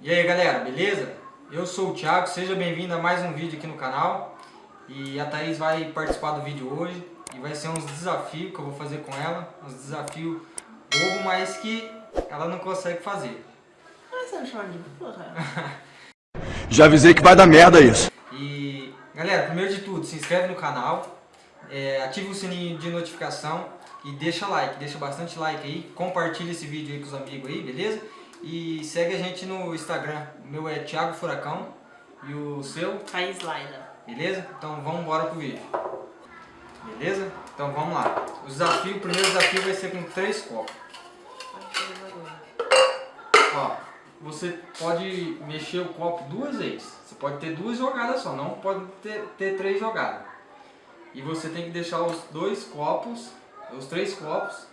E aí galera, beleza? Eu sou o Thiago, seja bem-vindo a mais um vídeo aqui no canal E a Thaís vai participar do vídeo hoje E vai ser uns desafios que eu vou fazer com ela Uns desafios bobo, mas que ela não consegue fazer Ah, você não chama de porra? Já avisei que vai dar merda isso. E galera, primeiro de tudo, se inscreve no canal é, Ative o sininho de notificação E deixa like, deixa bastante like aí Compartilha esse vídeo aí com os amigos aí, beleza? E segue a gente no Instagram. O meu é Thiago Furacão. E o seu? Thaís Laila. Beleza? Então vamos embora pro vídeo. Beleza? Então vamos lá. O desafio, o primeiro desafio vai ser com três copos. Ó, você pode mexer o copo duas vezes. Você pode ter duas jogadas só, não pode ter, ter três jogadas. E você tem que deixar os dois copos, os três copos,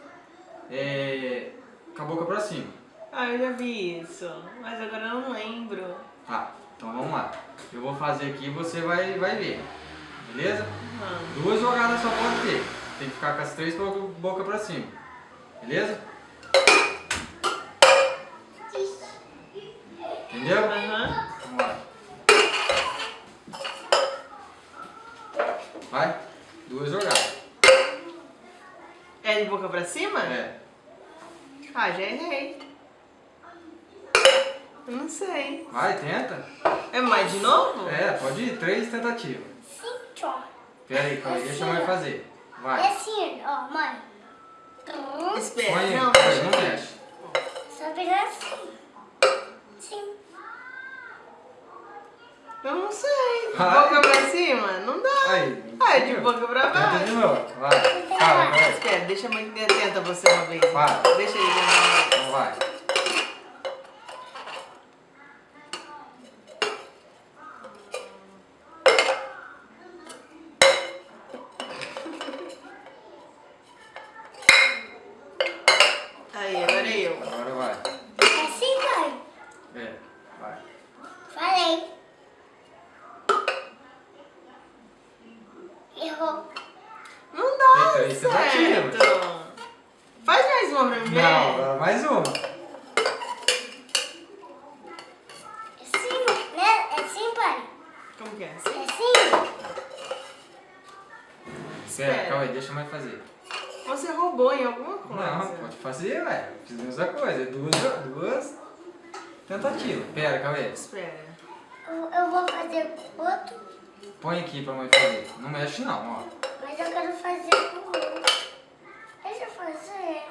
é, com a boca pra cima. Ah, eu já vi isso, mas agora eu não lembro. Tá, então vamos lá. Eu vou fazer aqui e você vai, vai ver. Beleza? Uhum. Duas jogadas só pode ter. Tem que ficar com as três boca, boca pra cima. Beleza? Entendeu? Aham. Vamos lá. Vai. Duas jogadas. É de É. Ah, já errei. Eu não sei. Vai, tenta. É mais de novo? É, pode ir. Três tentativas. Sim, ó. Pera aí, calma aí. Deixa a mãe fazer. É Vai. assim, ó, mãe. Espera, Põe, não, põe, deixa não mexe. Só virar assim. Sim. Eu não sei. De Vai. boca pra cima? Não dá. Aí. Ah, é de boca pra Tenta baixo. de novo. Vai. Calma, vai. Espera, deixa a mãe tenta você uma vez. Vai. Deixa ele tentar uma vez. Vai. Aí, agora eu. Agora vai. É assim, mãe. É, vai. Falei. Errou. Não dá Tem três certo. tentativas. Faz mais uma pra mim ver. Não, agora mais uma. É assim, né? É assim, pai. Como que é? É Assim? assim. Espera, calma aí, deixa a mãe fazer. Você roubou em alguma coisa. Não, pode fazer, velho. Fizemos a coisa. Duas, duas tentativas. Pera, calma aí. Espera. Eu, eu vou fazer outro, Põe aqui pra mãe fazer. Não mexe não, ó. mas eu quero fazer com o outro. Deixa eu fazer.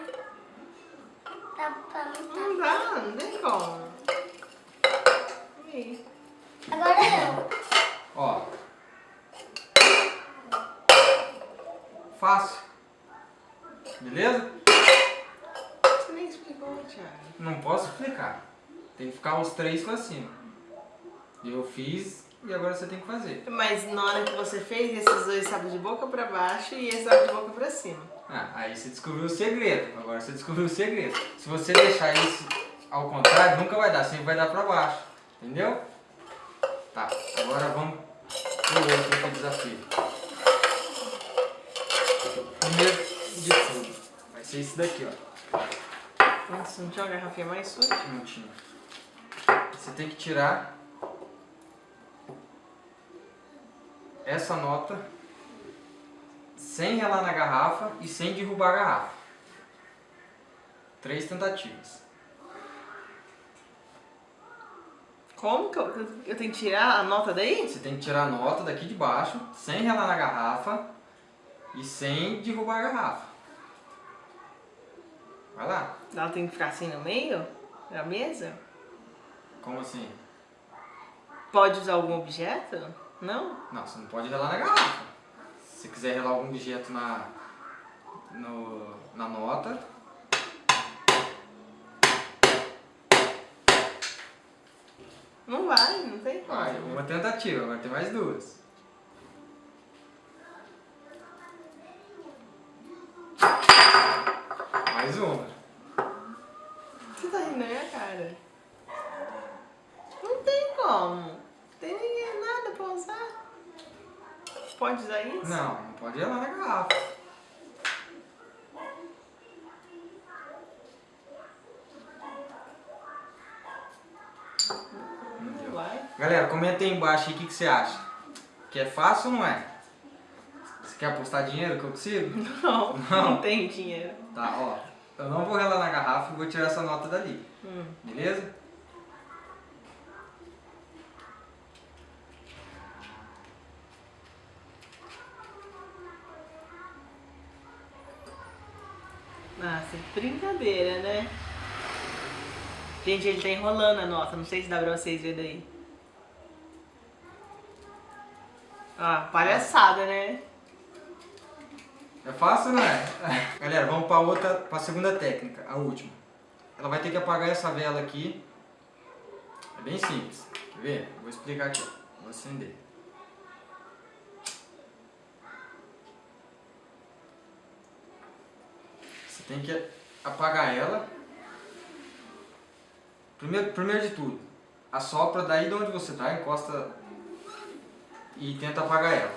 Tá, tá, tá. Não dá, não tem como. Aí. Agora eu. Ó. Fácil. Beleza? Você nem explicou, Thiago. Não posso explicar. Tem que ficar os três pra cima. Eu fiz e agora você tem que fazer. Mas na hora que você fez, esses dois estavam de boca pra baixo e esse estava de boca pra cima. Ah, aí você descobriu o segredo. Agora você descobriu o segredo. Se você deixar isso ao contrário, nunca vai dar. Sempre vai dar pra baixo. Entendeu? Tá, agora vamos pro outro aqui desafio. Primeiro de tudo, vai ser esse daqui, ó. Nossa, não tinha uma garrafinha mais suja? Não tinha. Você tem que tirar essa nota sem relar na garrafa e sem derrubar a garrafa. Três tentativas. Como que eu, eu tenho que tirar a nota daí? Você tem que tirar a nota daqui de baixo, sem relar na garrafa e sem derrubar a garrafa. Vai lá. Ela tem que ficar assim no meio da mesa? Como assim? Pode usar algum objeto? Não? Não, você não pode relar na garrafa. Se quiser relar algum objeto na, no, na nota, Não vai, não tem como. vai. Uma tentativa, agora tem mais duas. Mais uma. Você tá rindo na minha cara. Não tem como. Não tem ninguém nada pra usar pode usar isso? Não, não pode ir lá na garrafa. Galera, comenta aí embaixo o que, que você acha. Que é fácil ou não é? Você quer apostar dinheiro que eu consigo? Não, não, não tem dinheiro. Tá, ó. Eu não vou relar na garrafa e vou tirar essa nota dali. Hum. Beleza? Brincadeira, né? Gente, ele tá enrolando a nota. Não sei se dá pra vocês verem daí. Ah, palhaçada, né? É fácil, não é? Galera, vamos para outra, para a segunda técnica, a última. Ela vai ter que apagar essa vela aqui. É bem simples. Quer ver? Vou explicar aqui. Vou acender. Você tem que apagar ela. Primeiro, primeiro de tudo, assopra daí de onde você está, encosta e tenta apagar ela.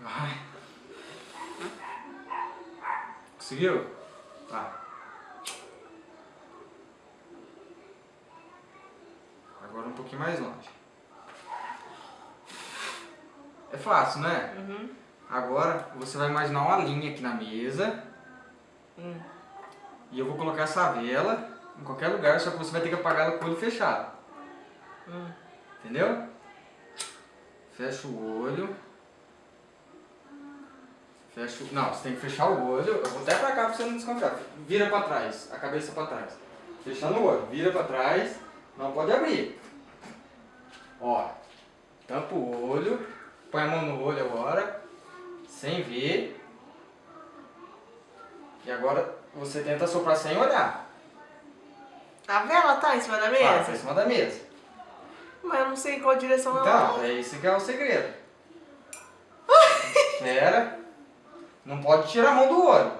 Vai. Conseguiu? Tá. Agora um pouquinho mais longe. É fácil, né? Uhum. Agora você vai imaginar uma linha aqui na mesa. Hum. E eu vou colocar essa vela em qualquer lugar, só que você vai ter que apagar ela com o olho fechado. Hum. Entendeu? Fecha o olho. Fecha o... Não, você tem que fechar o olho. Eu vou até pra cá pra você não desconfiar. Vira pra trás, a cabeça pra trás. Fechando o olho, vira pra trás. Não pode abrir. Ó, tampa o olho. Põe a mão no olho agora. Sem ver. E agora você tenta soprar sem olhar. A vela tá em cima da Tá, mesa? tá em cima da mesa. Mas eu não sei em qual direção ela Então, é esse que é o segredo. Espera. Não pode tirar a mão do olho.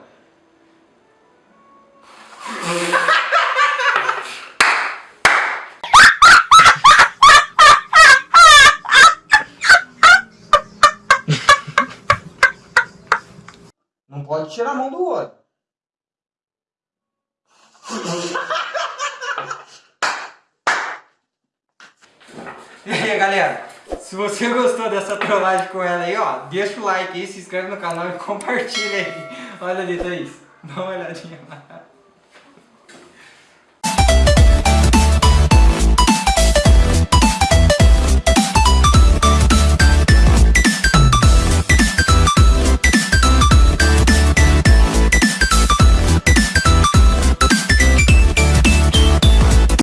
Pode tirar a mão do olho. E aí, galera? Se você gostou dessa trollagem com ela aí, ó, deixa o like aí, se inscreve no canal e compartilha aí. Olha ali, Thaís. Dá uma olhadinha lá.